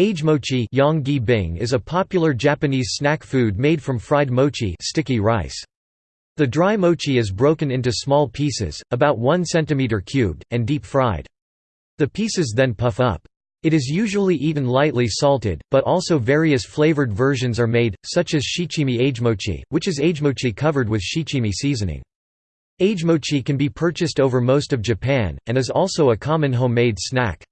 Age mochi is a popular Japanese snack food made from fried mochi sticky rice. The dry mochi is broken into small pieces, about 1 cm cubed, and deep fried. The pieces then puff up. It is usually eaten lightly salted, but also various flavored versions are made, such as shichimi age mochi, which is age mochi covered with shichimi seasoning. Age mochi can be purchased over most of Japan, and is also a common homemade snack.